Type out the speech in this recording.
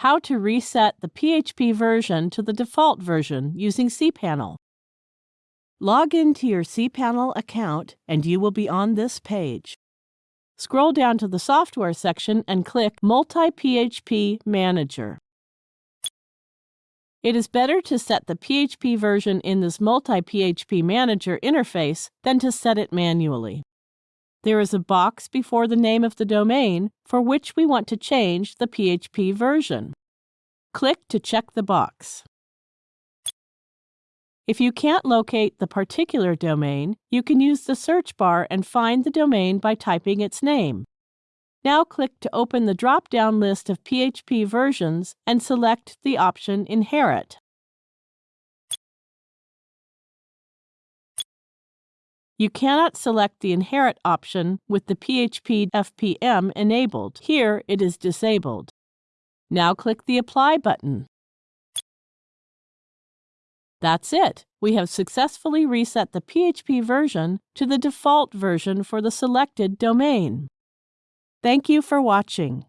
how to reset the PHP version to the default version using cPanel. Log into your cPanel account and you will be on this page. Scroll down to the Software section and click Multi-PHP Manager. It is better to set the PHP version in this Multi-PHP Manager interface than to set it manually. There is a box before the name of the domain for which we want to change the PHP version. Click to check the box. If you can't locate the particular domain, you can use the search bar and find the domain by typing its name. Now click to open the drop-down list of PHP versions and select the option Inherit. You cannot select the Inherit option with the PHP FPM enabled. Here it is disabled. Now click the Apply button. That's it. We have successfully reset the PHP version to the default version for the selected domain. Thank you for watching.